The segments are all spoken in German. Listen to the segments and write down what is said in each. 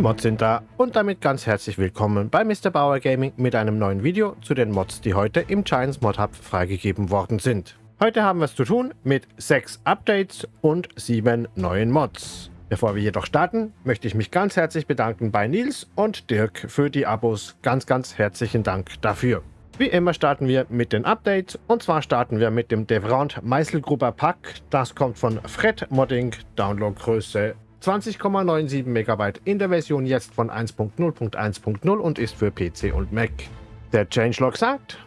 Mods sind da und damit ganz herzlich willkommen bei Mr. Bauer Gaming mit einem neuen Video zu den Mods, die heute im Giants Mod Hub freigegeben worden sind. Heute haben wir es zu tun mit 6 Updates und 7 neuen Mods. Bevor wir jedoch starten, möchte ich mich ganz herzlich bedanken bei Nils und Dirk für die Abos. Ganz, ganz herzlichen Dank dafür. Wie immer starten wir mit den Updates und zwar starten wir mit dem Devrant Meißelgrupper Pack. Das kommt von Fred Modding, Downloadgröße 20,97 MB in der Version jetzt von 1.0.1.0 und ist für PC und Mac. Der Changelog sagt,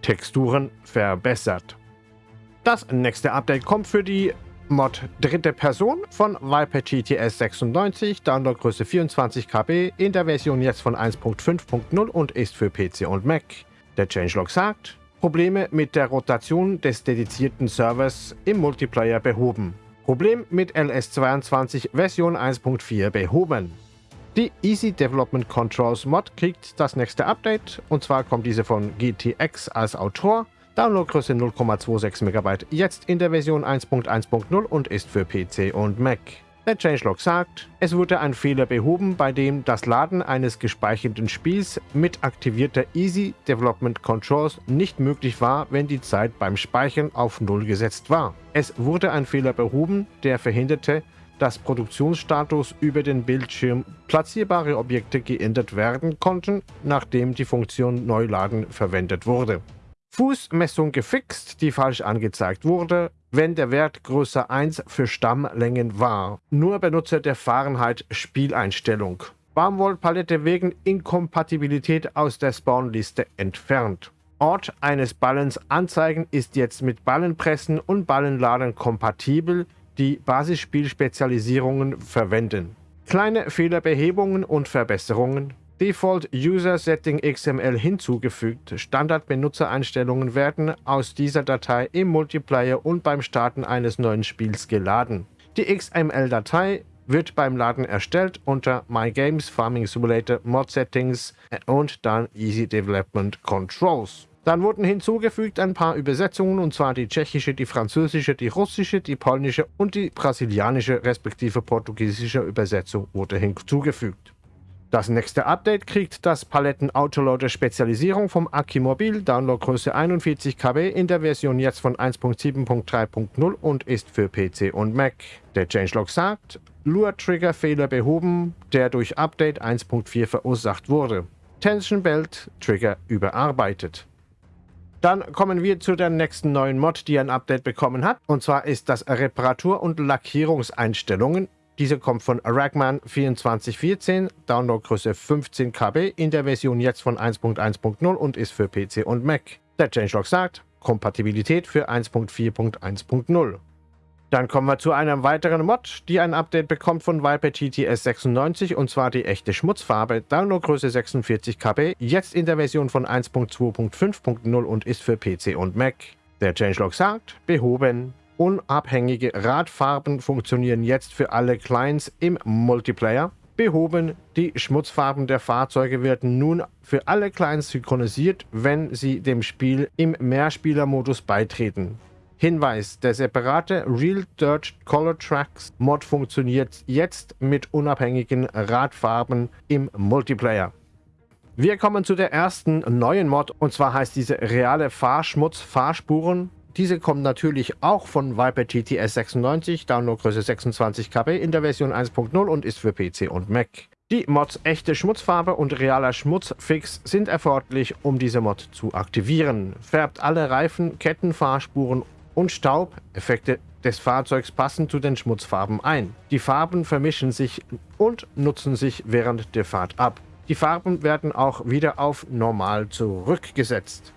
Texturen verbessert. Das nächste Update kommt für die Mod dritte Person von Viper GTS 96, Downloadgröße 24 KB, in der Version jetzt von 1.5.0 und ist für PC und Mac. Der Changelog sagt, Probleme mit der Rotation des dedizierten Servers im Multiplayer behoben. Problem mit LS22 Version 1.4 behoben. Die Easy Development Controls Mod kriegt das nächste Update und zwar kommt diese von GTX als Autor. Downloadgröße 0,26 MB, jetzt in der Version 1.1.0 und ist für PC und Mac. Der Changelog sagt, es wurde ein Fehler behoben, bei dem das Laden eines gespeicherten Spiels mit aktivierter Easy Development Controls nicht möglich war, wenn die Zeit beim Speichern auf Null gesetzt war. Es wurde ein Fehler behoben, der verhinderte, dass Produktionsstatus über den Bildschirm platzierbare Objekte geändert werden konnten, nachdem die Funktion Neuladen verwendet wurde. Fußmessung gefixt, die falsch angezeigt wurde, wenn der Wert größer 1 für Stammlängen war. Nur Benutzer der Fahrenheit-Spieleinstellung. Baumwollpalette wegen Inkompatibilität aus der Spawnliste entfernt. Ort eines Ballens anzeigen ist jetzt mit Ballenpressen und Ballenladen kompatibel, die Basisspielspezialisierungen verwenden. Kleine Fehlerbehebungen und Verbesserungen Default User Setting XML hinzugefügt. Standard-Benutzereinstellungen werden aus dieser Datei im Multiplayer und beim Starten eines neuen Spiels geladen. Die XML-Datei wird beim Laden erstellt unter My Games Farming Simulator Mod Settings und dann Easy Development Controls. Dann wurden hinzugefügt ein paar Übersetzungen, und zwar die tschechische, die französische, die russische, die polnische und die brasilianische respektive portugiesische Übersetzung wurde hinzugefügt. Das nächste Update kriegt das Paletten-Autoloader Spezialisierung vom Akimobil, Downloadgröße 41 KB in der Version jetzt von 1.7.3.0 und ist für PC und Mac. Der Changelog sagt, Lure-Trigger-Fehler behoben, der durch Update 1.4 verursacht wurde. Tension Belt Trigger überarbeitet. Dann kommen wir zu der nächsten neuen Mod, die ein Update bekommen hat. Und zwar ist das Reparatur- und Lackierungseinstellungen diese kommt von Ragman 2414, Downloadgröße 15 KB in der Version jetzt von 1.1.0 und ist für PC und Mac. Der Changelog sagt, Kompatibilität für 1.4.1.0. Dann kommen wir zu einem weiteren Mod, die ein Update bekommt von Viper GTS 96 und zwar die echte Schmutzfarbe, Downloadgröße 46 KB, jetzt in der Version von 1.2.5.0 und ist für PC und Mac. Der Changelog sagt, behoben, Unabhängige Radfarben funktionieren jetzt für alle Clients im Multiplayer. Behoben, die Schmutzfarben der Fahrzeuge werden nun für alle Clients synchronisiert, wenn sie dem Spiel im Mehrspielermodus beitreten. Hinweis, der separate Real Dirt Color Tracks Mod funktioniert jetzt mit unabhängigen Radfarben im Multiplayer. Wir kommen zu der ersten neuen Mod und zwar heißt diese reale Fahrschmutz Fahrspuren diese kommen natürlich auch von Viper GTS 96, Downloadgröße 26 KB in der Version 1.0 und ist für PC und Mac. Die Mods echte Schmutzfarbe und realer Schmutzfix sind erforderlich, um diese Mod zu aktivieren. Färbt alle Reifen, Ketten, Fahrspuren und Staubeffekte des Fahrzeugs passend zu den Schmutzfarben ein. Die Farben vermischen sich und nutzen sich während der Fahrt ab. Die Farben werden auch wieder auf normal zurückgesetzt.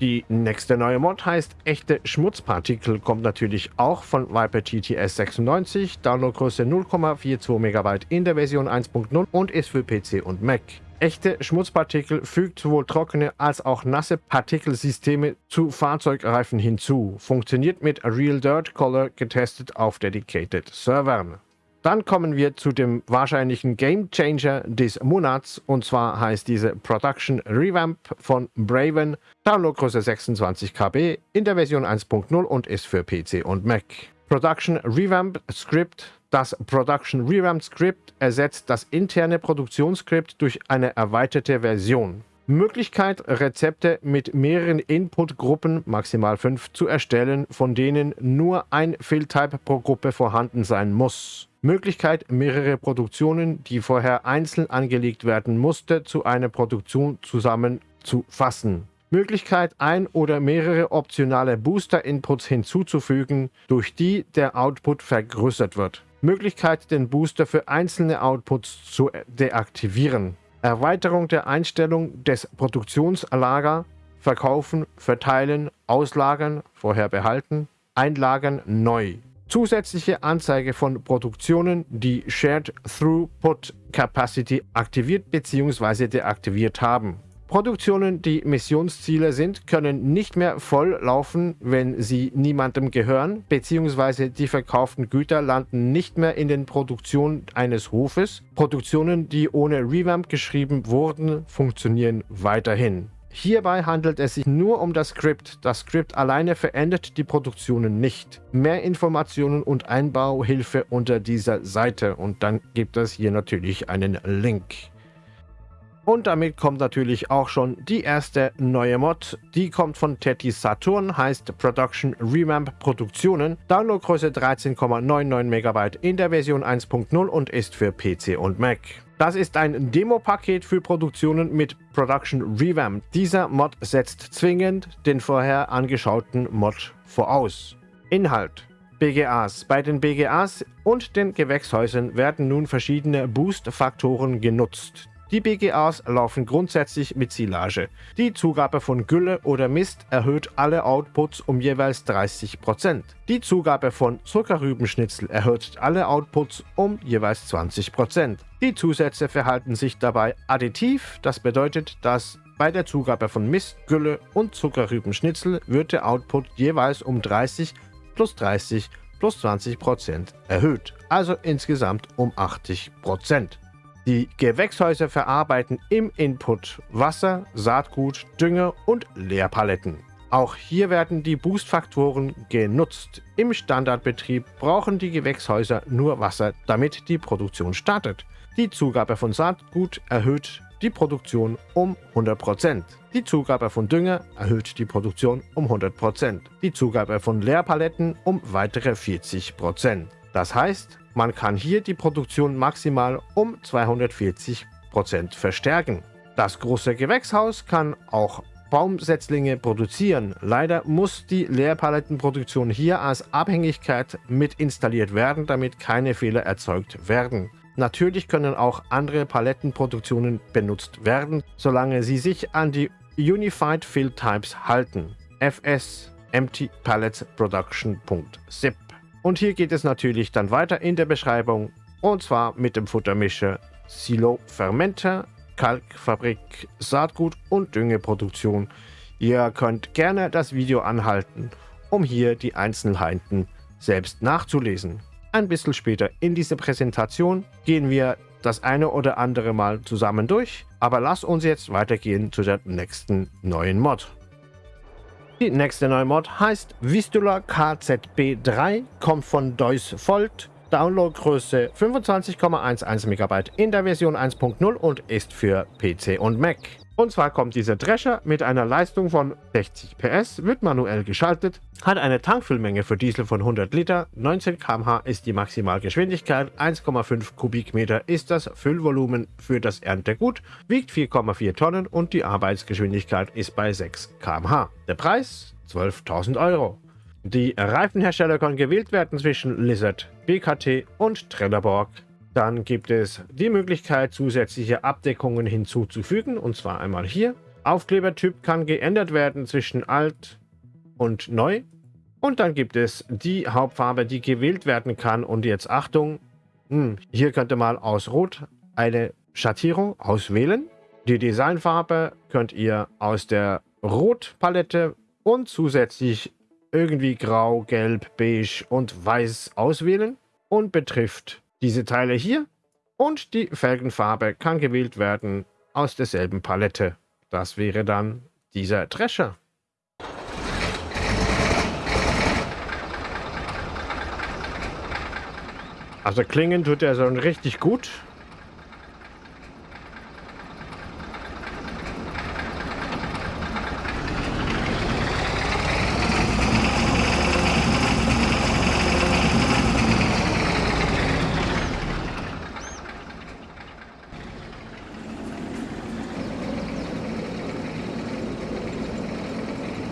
Die nächste neue Mod heißt Echte Schmutzpartikel, kommt natürlich auch von Viper GTS 96, Downloadgröße 0,42 MB in der Version 1.0 und ist für PC und Mac. Echte Schmutzpartikel fügt sowohl trockene als auch nasse Partikelsysteme zu Fahrzeugreifen hinzu. Funktioniert mit Real Dirt Color getestet auf Dedicated Servern. Dann kommen wir zu dem wahrscheinlichen Game Changer des Monats und zwar heißt diese Production Revamp von Braven, Downloadgröße 26 KB in der Version 1.0 und ist für PC und Mac. Production Revamp Script, Das Production Revamp Script ersetzt das interne Produktionsskript durch eine erweiterte Version. Möglichkeit, Rezepte mit mehreren Input-Gruppen, maximal 5, zu erstellen, von denen nur ein Fill-Type pro Gruppe vorhanden sein muss. Möglichkeit, mehrere Produktionen, die vorher einzeln angelegt werden musste, zu einer Produktion zusammenzufassen. Möglichkeit, ein oder mehrere optionale Booster-Inputs hinzuzufügen, durch die der Output vergrößert wird. Möglichkeit, den Booster für einzelne Outputs zu deaktivieren. Erweiterung der Einstellung des Produktionslager, Verkaufen, Verteilen, Auslagern, vorher behalten, Einlagern neu. Zusätzliche Anzeige von Produktionen, die Shared Throughput Capacity aktiviert bzw. deaktiviert haben. Produktionen, die Missionsziele sind, können nicht mehr voll laufen, wenn sie niemandem gehören, bzw. die verkauften Güter landen nicht mehr in den Produktionen eines Hofes. Produktionen, die ohne Revamp geschrieben wurden, funktionieren weiterhin. Hierbei handelt es sich nur um das Skript. Das Skript alleine verändert die Produktionen nicht. Mehr Informationen und Einbauhilfe unter dieser Seite und dann gibt es hier natürlich einen Link. Und damit kommt natürlich auch schon die erste neue Mod. Die kommt von Teddy Saturn, heißt Production Revamp Produktionen. Downloadgröße 13,99 MB in der Version 1.0 und ist für PC und Mac. Das ist ein Demo-Paket für Produktionen mit Production Revamp. Dieser Mod setzt zwingend den vorher angeschauten Mod voraus. Inhalt BGAs. Bei den BGAs und den Gewächshäusern werden nun verschiedene Boost-Faktoren genutzt. Die BGAs laufen grundsätzlich mit Silage. Die Zugabe von Gülle oder Mist erhöht alle Outputs um jeweils 30%. Die Zugabe von Zuckerrübenschnitzel erhöht alle Outputs um jeweils 20%. Die Zusätze verhalten sich dabei additiv, das bedeutet, dass bei der Zugabe von Mist, Gülle und Zuckerrübenschnitzel wird der Output jeweils um 30 plus 30 plus 20% erhöht, also insgesamt um 80%. Die Gewächshäuser verarbeiten im Input Wasser, Saatgut, Dünger und Leerpaletten. Auch hier werden die Boostfaktoren genutzt. Im Standardbetrieb brauchen die Gewächshäuser nur Wasser, damit die Produktion startet. Die Zugabe von Saatgut erhöht die Produktion um 100%. Die Zugabe von Dünger erhöht die Produktion um 100%. Die Zugabe von Leerpaletten um weitere 40%. Das heißt, man kann hier die Produktion maximal um 240% verstärken. Das große Gewächshaus kann auch Baumsetzlinge produzieren. Leider muss die Leerpalettenproduktion hier als Abhängigkeit mit installiert werden, damit keine Fehler erzeugt werden. Natürlich können auch andere Palettenproduktionen benutzt werden, solange sie sich an die Unified Fill Types halten. FS Empty Pallets Production.zip und hier geht es natürlich dann weiter in der Beschreibung und zwar mit dem Futtermischer Silo Fermenter, Kalkfabrik, Saatgut und Düngeproduktion. Ihr könnt gerne das Video anhalten, um hier die Einzelheiten selbst nachzulesen. Ein bisschen später in dieser Präsentation gehen wir das eine oder andere Mal zusammen durch, aber lasst uns jetzt weitergehen zu der nächsten neuen Mod. Die nächste neue Mod heißt Vistula KZB3, kommt von Deus Volt, Downloadgröße 25,11 MB in der Version 1.0 und ist für PC und Mac. Und zwar kommt dieser Drescher mit einer Leistung von 60 PS, wird manuell geschaltet, hat eine Tankfüllmenge für Diesel von 100 Liter, 19 km/h ist die Maximalgeschwindigkeit, 1,5 Kubikmeter ist das Füllvolumen für das Erntegut, wiegt 4,4 Tonnen und die Arbeitsgeschwindigkeit ist bei 6 km/h. Der Preis 12.000 Euro. Die Reifenhersteller können gewählt werden zwischen Lizard, BKT und Trelleborg. Dann gibt es die Möglichkeit, zusätzliche Abdeckungen hinzuzufügen, und zwar einmal hier. Aufklebertyp kann geändert werden zwischen alt und neu. Und dann gibt es die Hauptfarbe, die gewählt werden kann. Und jetzt Achtung, hm, hier könnte mal aus Rot eine Schattierung auswählen. Die Designfarbe könnt ihr aus der Rotpalette und zusätzlich irgendwie grau, gelb, beige und weiß auswählen und betrifft diese Teile hier und die Felgenfarbe kann gewählt werden aus derselben Palette. Das wäre dann dieser Drescher. Also klingen tut er so richtig gut.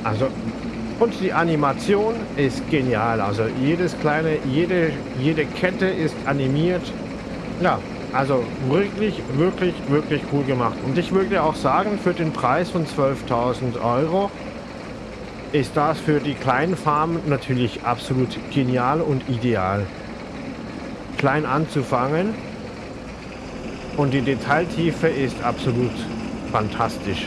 Also, und die Animation ist genial. Also jedes kleine, jede, jede Kette ist animiert. Ja, also wirklich, wirklich, wirklich cool gemacht. Und ich würde auch sagen, für den Preis von 12.000 Euro ist das für die kleinen Farmen natürlich absolut genial und ideal. Klein anzufangen und die Detailtiefe ist absolut fantastisch.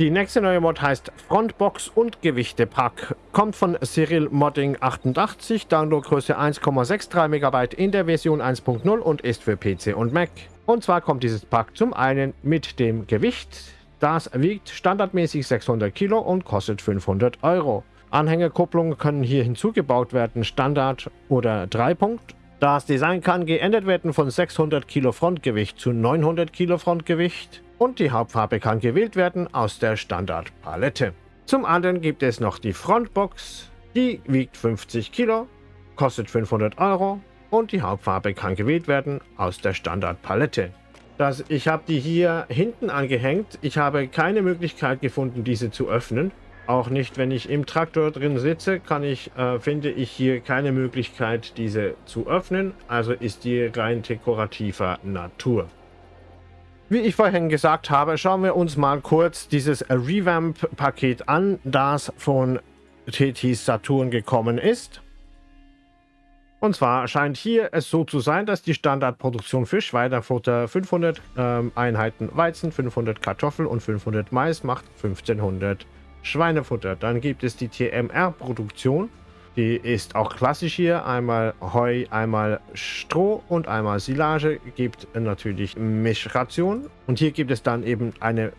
Die nächste neue Mod heißt Frontbox und Gewichtepack. Kommt von Cyril Modding 88, Downloadgröße 1,63 MB in der Version 1.0 und ist für PC und Mac. Und zwar kommt dieses Pack zum einen mit dem Gewicht. Das wiegt standardmäßig 600 Kilo und kostet 500 Euro. Anhängerkupplungen können hier hinzugebaut werden, Standard oder 3 Punkt. Das Design kann geändert werden von 600 Kilo Frontgewicht zu 900 Kilo Frontgewicht und die Hauptfarbe kann gewählt werden aus der Standardpalette. Zum anderen gibt es noch die Frontbox, die wiegt 50 Kilo, kostet 500 Euro und die Hauptfarbe kann gewählt werden aus der Standardpalette. Das, ich habe die hier hinten angehängt. Ich habe keine Möglichkeit gefunden, diese zu öffnen. Auch nicht, wenn ich im Traktor drin sitze, kann ich, äh, finde ich hier keine Möglichkeit, diese zu öffnen. Also ist die rein dekorativer Natur. Wie ich vorhin gesagt habe, schauen wir uns mal kurz dieses Revamp-Paket an, das von TT Saturn gekommen ist. Und zwar scheint hier es so zu sein, dass die Standardproduktion für Schweinefutter 500 ähm, Einheiten Weizen, 500 Kartoffel und 500 Mais macht 1500 Schweinefutter. Dann gibt es die TMR-Produktion die ist auch klassisch hier. Einmal Heu, einmal Stroh und einmal Silage. Gibt natürlich Mischration. Und hier gibt es dann eben eine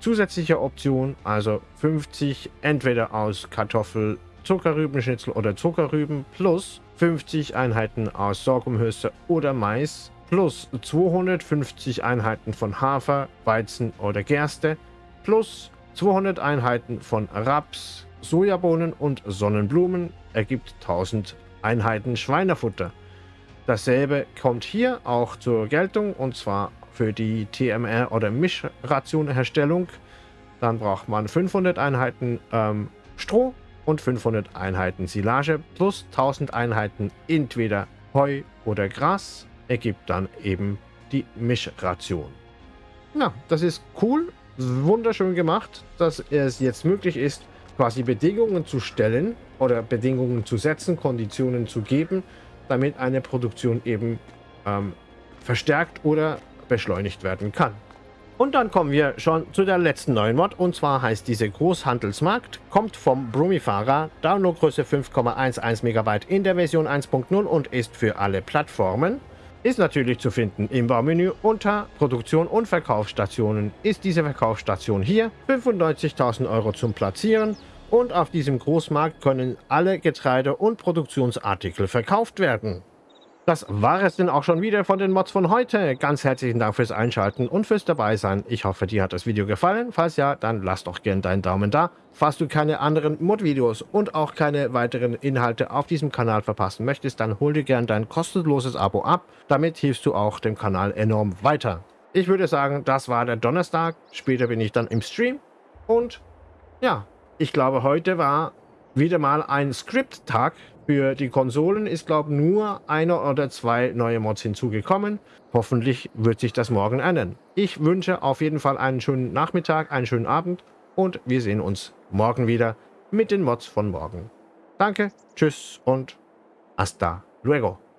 zusätzliche Option. Also 50 entweder aus Kartoffel, Zuckerrübenschnitzel oder Zuckerrüben plus 50 Einheiten aus Sorghumhülse oder Mais plus 250 Einheiten von Hafer, Weizen oder Gerste plus 200 Einheiten von Raps, Sojabohnen und Sonnenblumen ergibt 1000 Einheiten Schweinefutter. Dasselbe kommt hier auch zur Geltung und zwar für die TMR- oder Mischrationherstellung. Dann braucht man 500 Einheiten ähm, Stroh und 500 Einheiten Silage plus 1000 Einheiten entweder Heu oder Gras ergibt dann eben die Mischration. Ja, das ist cool, wunderschön gemacht, dass es jetzt möglich ist, quasi Bedingungen zu stellen oder Bedingungen zu setzen, Konditionen zu geben, damit eine Produktion eben ähm, verstärkt oder beschleunigt werden kann. Und dann kommen wir schon zu der letzten neuen Mod und zwar heißt diese Großhandelsmarkt, kommt vom Brumifahrer, Downloadgröße 5,11 MB in der Version 1.0 und ist für alle Plattformen. Ist natürlich zu finden im Baumenü unter Produktion und Verkaufsstationen ist diese Verkaufsstation hier. 95.000 Euro zum Platzieren und auf diesem Großmarkt können alle Getreide- und Produktionsartikel verkauft werden. Das war es denn auch schon wieder von den Mods von heute. Ganz herzlichen Dank fürs Einschalten und fürs Dabeisein. Ich hoffe, dir hat das Video gefallen. Falls ja, dann lass doch gerne deinen Daumen da. Falls du keine anderen Mod-Videos und auch keine weiteren Inhalte auf diesem Kanal verpassen möchtest, dann hol dir gerne dein kostenloses Abo ab. Damit hilfst du auch dem Kanal enorm weiter. Ich würde sagen, das war der Donnerstag. Später bin ich dann im Stream. Und ja, ich glaube, heute war wieder mal ein Script-Tag. Für die Konsolen ist, glaube ich, nur einer oder zwei neue Mods hinzugekommen. Hoffentlich wird sich das morgen ändern. Ich wünsche auf jeden Fall einen schönen Nachmittag, einen schönen Abend und wir sehen uns morgen wieder mit den Mods von morgen. Danke, tschüss und hasta luego.